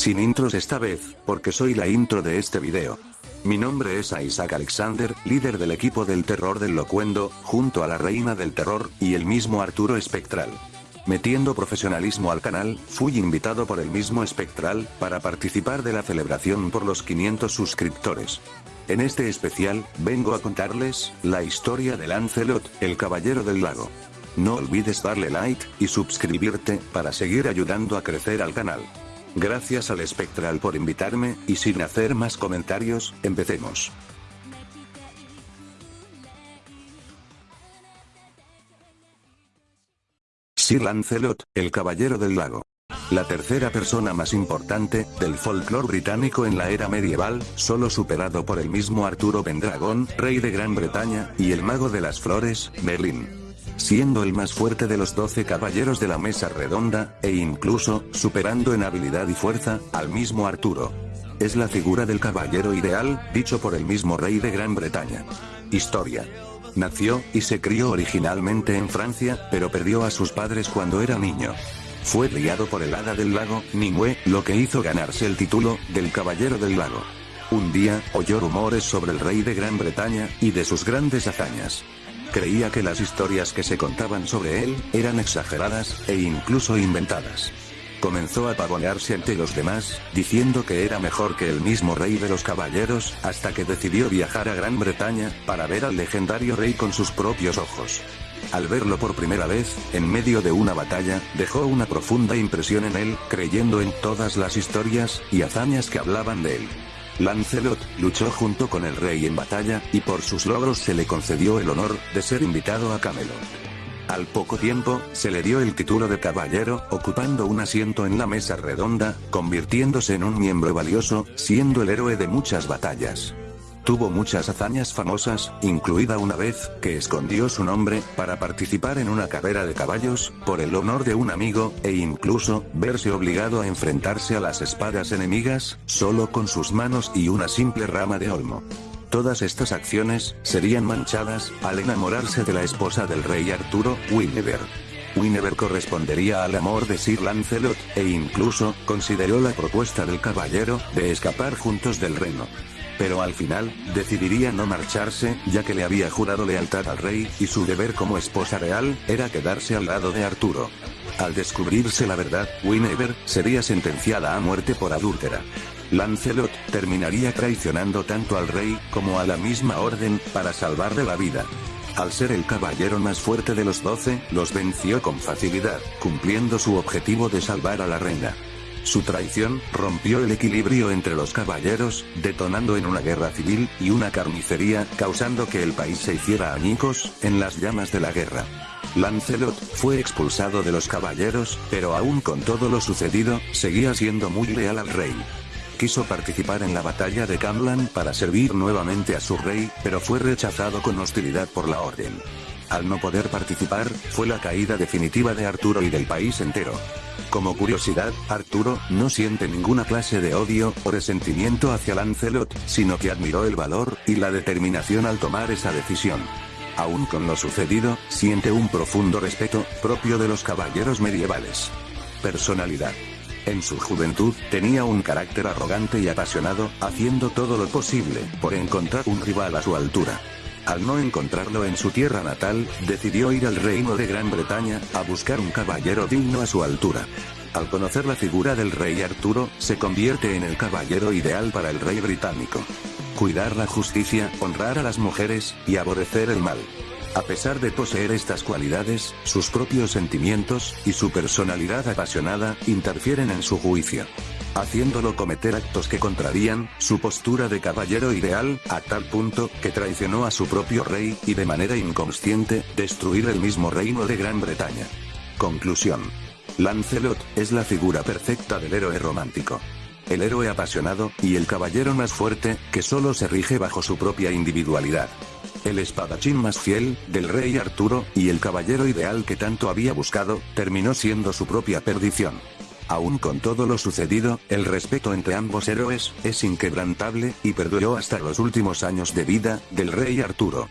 Sin intros esta vez, porque soy la intro de este video. Mi nombre es Isaac Alexander, líder del equipo del terror del locuendo, junto a la reina del terror, y el mismo Arturo Espectral. Metiendo profesionalismo al canal, fui invitado por el mismo Espectral, para participar de la celebración por los 500 suscriptores. En este especial, vengo a contarles, la historia de Lancelot, el caballero del lago. No olvides darle like, y suscribirte, para seguir ayudando a crecer al canal. Gracias al Espectral por invitarme, y sin hacer más comentarios, empecemos. Sir Lancelot, el Caballero del Lago. La tercera persona más importante, del folclore británico en la era medieval, solo superado por el mismo Arturo Pendragon, rey de Gran Bretaña, y el mago de las flores, Merlin. Siendo el más fuerte de los doce caballeros de la mesa redonda, e incluso, superando en habilidad y fuerza, al mismo Arturo. Es la figura del caballero ideal, dicho por el mismo rey de Gran Bretaña. Historia. Nació, y se crió originalmente en Francia, pero perdió a sus padres cuando era niño. Fue criado por el hada del lago, Nimue, lo que hizo ganarse el título, del Caballero del Lago. Un día, oyó rumores sobre el rey de Gran Bretaña, y de sus grandes hazañas. Creía que las historias que se contaban sobre él, eran exageradas, e incluso inventadas. Comenzó a pavonearse ante los demás, diciendo que era mejor que el mismo rey de los caballeros, hasta que decidió viajar a Gran Bretaña, para ver al legendario rey con sus propios ojos. Al verlo por primera vez, en medio de una batalla, dejó una profunda impresión en él, creyendo en todas las historias, y hazañas que hablaban de él. Lancelot, luchó junto con el rey en batalla, y por sus logros se le concedió el honor, de ser invitado a Camelot. Al poco tiempo, se le dio el título de caballero, ocupando un asiento en la mesa redonda, convirtiéndose en un miembro valioso, siendo el héroe de muchas batallas. Tuvo muchas hazañas famosas, incluida una vez, que escondió su nombre, para participar en una carrera de caballos, por el honor de un amigo, e incluso, verse obligado a enfrentarse a las espadas enemigas, solo con sus manos y una simple rama de olmo. Todas estas acciones, serían manchadas, al enamorarse de la esposa del rey Arturo, Guinevere. Guinevere correspondería al amor de Sir Lancelot, e incluso, consideró la propuesta del caballero, de escapar juntos del reino. Pero al final, decidiría no marcharse, ya que le había jurado lealtad al rey, y su deber como esposa real, era quedarse al lado de Arturo. Al descubrirse la verdad, Guinevere, sería sentenciada a muerte por adúltera. Lancelot, terminaría traicionando tanto al rey, como a la misma orden, para salvarle la vida. Al ser el caballero más fuerte de los doce, los venció con facilidad, cumpliendo su objetivo de salvar a la reina. Su traición, rompió el equilibrio entre los caballeros, detonando en una guerra civil, y una carnicería, causando que el país se hiciera añicos, en las llamas de la guerra. Lancelot, fue expulsado de los caballeros, pero aún con todo lo sucedido, seguía siendo muy leal al rey quiso participar en la batalla de Camlan para servir nuevamente a su rey, pero fue rechazado con hostilidad por la orden. Al no poder participar, fue la caída definitiva de Arturo y del país entero. Como curiosidad, Arturo no siente ninguna clase de odio o resentimiento hacia Lancelot, sino que admiró el valor y la determinación al tomar esa decisión. Aún con lo sucedido, siente un profundo respeto, propio de los caballeros medievales. Personalidad. En su juventud, tenía un carácter arrogante y apasionado, haciendo todo lo posible, por encontrar un rival a su altura. Al no encontrarlo en su tierra natal, decidió ir al reino de Gran Bretaña, a buscar un caballero digno a su altura. Al conocer la figura del rey Arturo, se convierte en el caballero ideal para el rey británico. Cuidar la justicia, honrar a las mujeres, y aborrecer el mal. A pesar de poseer estas cualidades, sus propios sentimientos, y su personalidad apasionada, interfieren en su juicio. Haciéndolo cometer actos que contrarían, su postura de caballero ideal, a tal punto, que traicionó a su propio rey, y de manera inconsciente, destruir el mismo reino de Gran Bretaña. Conclusión. Lancelot, es la figura perfecta del héroe romántico. El héroe apasionado, y el caballero más fuerte, que solo se rige bajo su propia individualidad el espadachín más fiel, del rey Arturo, y el caballero ideal que tanto había buscado, terminó siendo su propia perdición. Aún con todo lo sucedido, el respeto entre ambos héroes, es inquebrantable, y perduró hasta los últimos años de vida, del rey Arturo.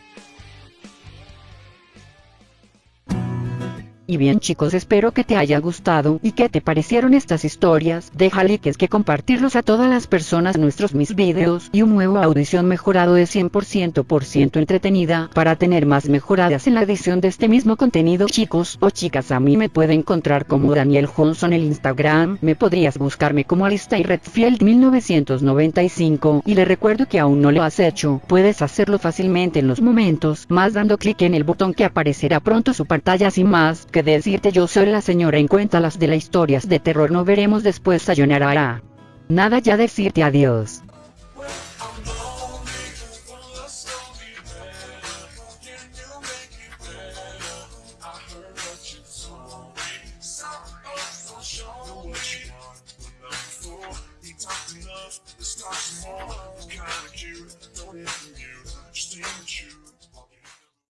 Y bien chicos espero que te haya gustado y que te parecieron estas historias, deja likes que compartirlos a todas las personas nuestros mis videos y un nuevo audición mejorado de 100% por ciento entretenida para tener más mejoradas en la edición de este mismo contenido chicos o chicas. A mí me pueden encontrar como Daniel Johnson en el Instagram, me podrías buscarme como Alistair Redfield 1995 y le recuerdo que aún no lo has hecho, puedes hacerlo fácilmente en los momentos más dando clic en el botón que aparecerá pronto su pantalla. Sin más decirte yo soy la señora en cuenta las de las historias de terror no veremos después sayonara. Nada ya decirte adiós.